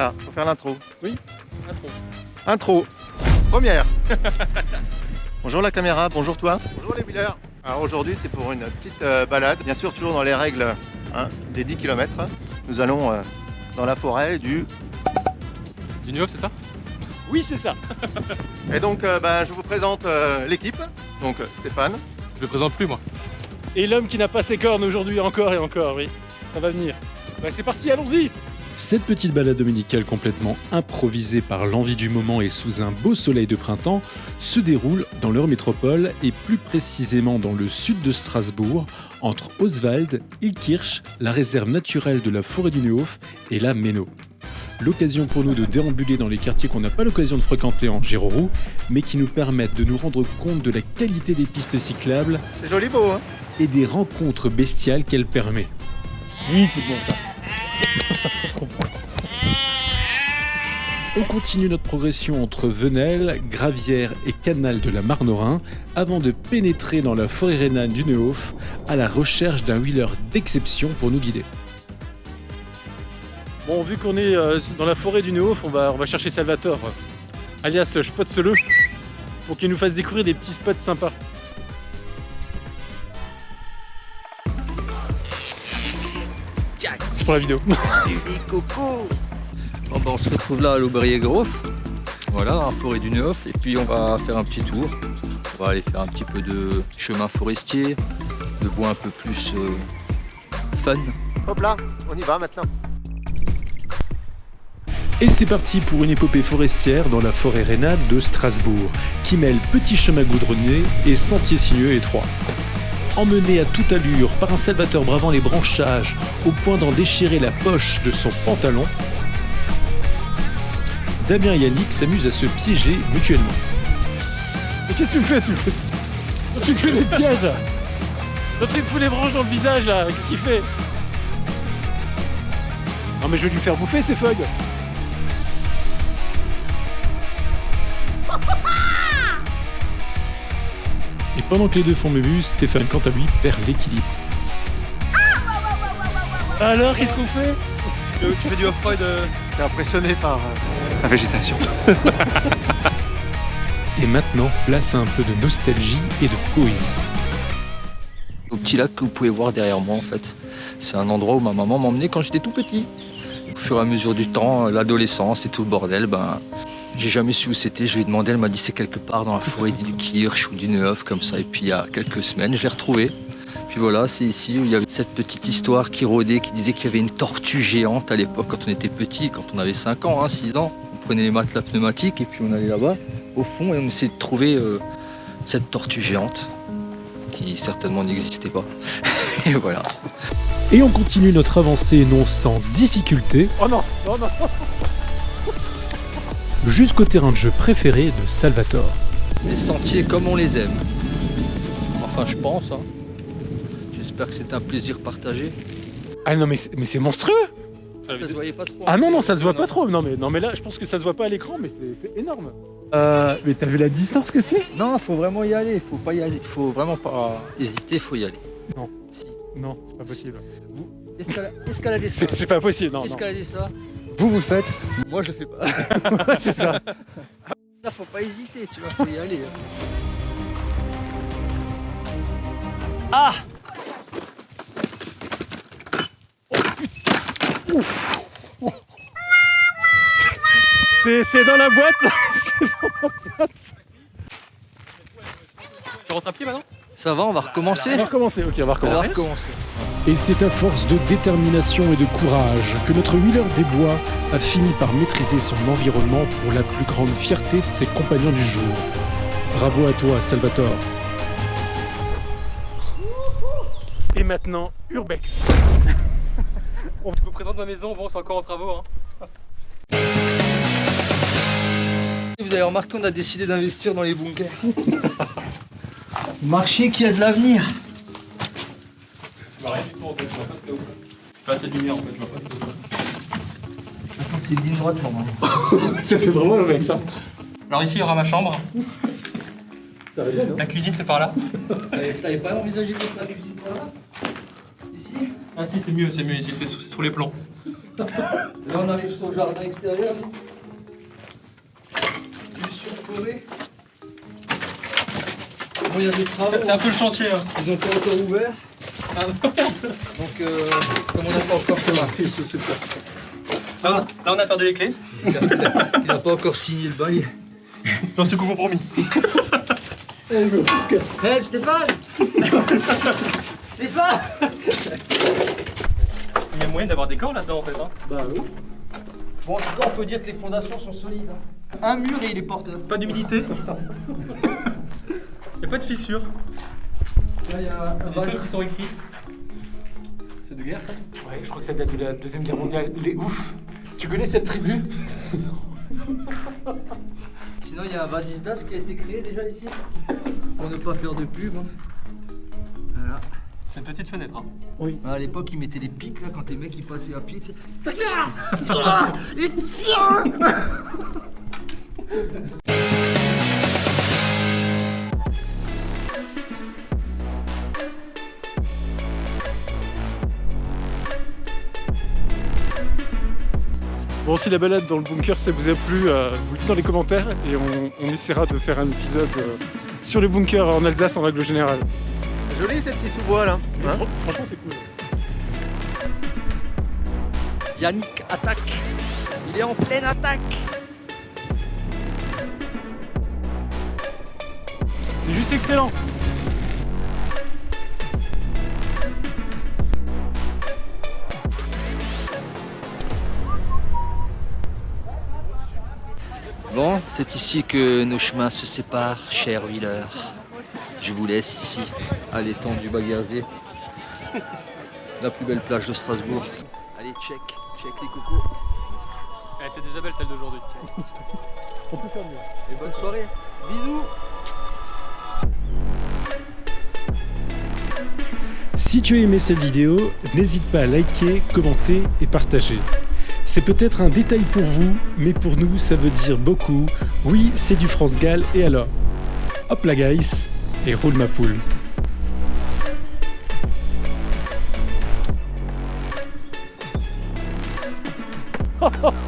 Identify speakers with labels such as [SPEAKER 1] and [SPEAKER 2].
[SPEAKER 1] Ah, faut faire l'intro.
[SPEAKER 2] Oui, intro.
[SPEAKER 1] Intro. Première. bonjour la caméra, bonjour toi. Bonjour les wheelers. Alors aujourd'hui c'est pour une petite euh, balade, bien sûr toujours dans les règles hein, des 10 km. Nous allons euh, dans la forêt du...
[SPEAKER 2] Du Neuf, c'est ça? Oui, c'est ça.
[SPEAKER 1] Et donc euh, ben, je vous présente euh, l'équipe. Donc Stéphane,
[SPEAKER 2] Je le présente plus, moi. Et l'homme qui n'a pas ses cornes aujourd'hui, encore et encore, oui. Ça va venir. Bah, c'est parti, allons-y
[SPEAKER 3] Cette petite balade dominicale complètement improvisée par l'envie du moment et sous un beau soleil de printemps se déroule dans leur métropole et plus précisément dans le sud de Strasbourg, entre Oswald, Ilkirch, la réserve naturelle de la forêt du Neuhof et la Méno. L'occasion pour nous de déambuler dans les quartiers qu'on n'a pas l'occasion de fréquenter en Géroroux, mais qui nous permettent de nous rendre compte de la qualité des pistes cyclables
[SPEAKER 1] c'est joli beau hein
[SPEAKER 3] et des rencontres bestiales qu'elle permet.
[SPEAKER 2] Oui, c'est bon ça.
[SPEAKER 3] On continue notre progression entre Venelle, Gravière et Canal de la Marnorin avant de pénétrer dans la forêt rhénane du Neuhof à la recherche d'un wheeler d'exception pour nous guider.
[SPEAKER 2] Bon, vu qu'on est euh, dans la forêt du Neuf, on va, chercher Salvatore, alias Spotsele, pour qu'il nous fasse découvrir des petits spots sympas. C'est pour la vidéo.
[SPEAKER 4] Bon bah on se retrouve là à l'Aubrier Grove, voilà, en forêt du Neuf, et puis on va faire un petit tour. On va aller faire un petit peu de chemin forestier, de voies un peu plus euh, fun.
[SPEAKER 1] Hop là, on y va maintenant.
[SPEAKER 3] Et c'est parti pour une épopée forestière dans la forêt rhénane de Strasbourg, qui mêle petits chemins goudronnés et sentiers sinueux étroits. Emmené à toute allure par un Salvateur bravant les branchages au point d'en déchirer la poche de son pantalon, Damien et Yannick s'amusent à se piéger mutuellement.
[SPEAKER 2] Mais qu'est-ce que tu me fais Tu me fais, tu me fais des pièges L'autre il me fout les branches dans le visage là, qu'est-ce qu'il fait? Non mais je vais lui faire bouffer ces feuilles
[SPEAKER 3] Et pendant que les deux font mémuse, Stéphane quant à lui perd l'équilibre.
[SPEAKER 2] Alors qu'est-ce qu'on fait?
[SPEAKER 1] Tu fais du off-road J'étais impressionné par euh, la végétation.
[SPEAKER 3] Et maintenant, place à un peu de nostalgie et de poésie.
[SPEAKER 4] Au petit lac que vous pouvez voir derrière moi en fait. C'est un endroit où ma maman m'emmenait quand j'étais tout petit. Au fur et à mesure du temps, l'adolescence et tout le bordel, ben, j'ai jamais su où c'était. Je lui ai demandé, elle m'a dit c'est quelque part dans la forêt d'Ilkirch ou du Neuf comme ça. Et puis il y a quelques semaines, je l'ai retrouvé. Puis voilà, c'est ici où il y avait cette petite histoire qui rôdait, qui disait qu'il y avait une tortue géante à l'époque quand on était petit, quand on avait 5 ans, hein, 6 ans. On prenait les matelas pneumatiques et puis on allait là-bas, au fond, et on essayait de trouver euh, cette tortue géante qui certainement n'existait pas. et voilà.
[SPEAKER 3] Et on continue notre avancée non sans difficulté
[SPEAKER 2] Oh non Oh non
[SPEAKER 3] jusqu'au terrain de jeu préféré de Salvatore.
[SPEAKER 4] Les sentiers comme on les aime. Enfin, je pense. hein. J'espère que c'est un plaisir partagé.
[SPEAKER 2] Ah non mais c'est, mais c'est monstrueux
[SPEAKER 4] Ça se voyait pas trop.
[SPEAKER 2] Ah non non ça se voit pas trop non mais, non mais là je pense que ça se voit pas à l'écran mais c'est, énorme euh, Mais t'as vu la distance que c'est?
[SPEAKER 4] Non, faut vraiment y aller. Faut pas y aller. Faut vraiment pas hésiter. Faut y aller.
[SPEAKER 2] Non.
[SPEAKER 4] Si.
[SPEAKER 2] Non c'est pas possible
[SPEAKER 4] Escala- escalader ça.
[SPEAKER 2] C'est, pas possible non, non.
[SPEAKER 4] Escalader ça. Vous vous le faites. Moi je le fais pas.
[SPEAKER 2] c'est ça
[SPEAKER 4] Là, faut pas hésiter. Tu vois, faut y aller. hein.
[SPEAKER 2] Ah C'est, c'est dans la boîte C'est dans la boîte Tu rentres à pied maintenant
[SPEAKER 4] Ça va, on va recommencer.
[SPEAKER 2] On va recommencer, ok on va
[SPEAKER 4] On va
[SPEAKER 2] recommencer.
[SPEAKER 4] recommencer.
[SPEAKER 3] Et c'est à force de détermination et de courage que notre wheeler des bois a fini par maîtriser son environnement pour la plus grande fierté de ses compagnons du jour. Bravo à toi, Salvatore.
[SPEAKER 2] Et maintenant, Urbex. On vous présente ma maison, bon c'est encore en travaux. Hein.
[SPEAKER 4] Vous avez remarqué, on a décidé d'investir dans les bunkers. Marché qui a de l'avenir.
[SPEAKER 2] Pas assez de lumière en fait, je vois pas
[SPEAKER 4] C'est une ligne droite normalement.
[SPEAKER 2] Ça fait vraiment Urbex ça.
[SPEAKER 5] Alors ici, il y aura ma chambre.
[SPEAKER 2] Ça résonne,
[SPEAKER 5] La cuisine, c'est par là.
[SPEAKER 4] T'avais pas envisagé de mettre la cuisine par là? Ici?
[SPEAKER 5] Ah si, c'est mieux, c'est mieux ici, c'est sous, c'est sous les plans.
[SPEAKER 4] Là, on arrive sur le jardin extérieur. Du surforêt. Bon, il y a des travaux.
[SPEAKER 5] C'est c'est un peu le chantier. hein.
[SPEAKER 4] Ils ont pas encore ouvert. Donc, euh, comme on n'a pas encore fait
[SPEAKER 5] Là, on a, là, on a perdu les clés.
[SPEAKER 4] il n'a pas encore signé le bail.
[SPEAKER 5] J'en suis compromis.
[SPEAKER 4] Hé Stéphane Stéphane
[SPEAKER 5] Il y a moyen d'avoir des corps là-dedans en fait. Hein.
[SPEAKER 2] Bah oui.
[SPEAKER 4] Bon, en tout cas, on peut dire que les fondations sont solides. hein. Un mur et il est porteur.
[SPEAKER 5] Pas d'humidité. Il a pas de fissure.
[SPEAKER 4] Là, il y a un
[SPEAKER 5] Des choses qui sont écrites. C'est de guerre ça?
[SPEAKER 2] Ouais, je crois que ça date de la Deuxième Guerre mondiale. Il est ouf. Tu connais cette tribu?
[SPEAKER 4] Sinon, il y a un vasisdas qui a été créé déjà ici. Pour ne pas faire de pub. hein. Voilà.
[SPEAKER 5] C'est une petite fenêtre. Hein.
[SPEAKER 4] À l'époque, ils mettaient les pics là quand les mecs ils passaient à pied. tu sais.
[SPEAKER 2] Bon, si la balade dans le bunker, ça vous a plu, euh, vous le dites dans les commentaires et on, on essaiera de faire un épisode euh, sur les bunkers en Alsace en règle générale.
[SPEAKER 1] Joli ces petits sous-bois là. hein
[SPEAKER 2] Fran- franchement, c'est cool.
[SPEAKER 4] Yannick attaque. Il est en pleine attaque.
[SPEAKER 2] C'est juste excellent.
[SPEAKER 4] Bon, c'est ici que nos chemins se séparent, cher Wheeler. Je vous laisse ici, à l'étang du Baguerzier. La plus belle plage de Strasbourg. Allez, check, check les cocos.
[SPEAKER 5] Elle était déjà belle celle d'aujourd'hui.
[SPEAKER 4] Et bonne soirée. Bisous.
[SPEAKER 3] Si tu as aimé cette vidéo, n'hésite pas à liker, commenter et partager. C'est peut-être un détail pour vous, mais pour nous, ça veut dire beaucoup. Oui, c'est du France Gall, et alors? Hop la guys, et roule ma poule.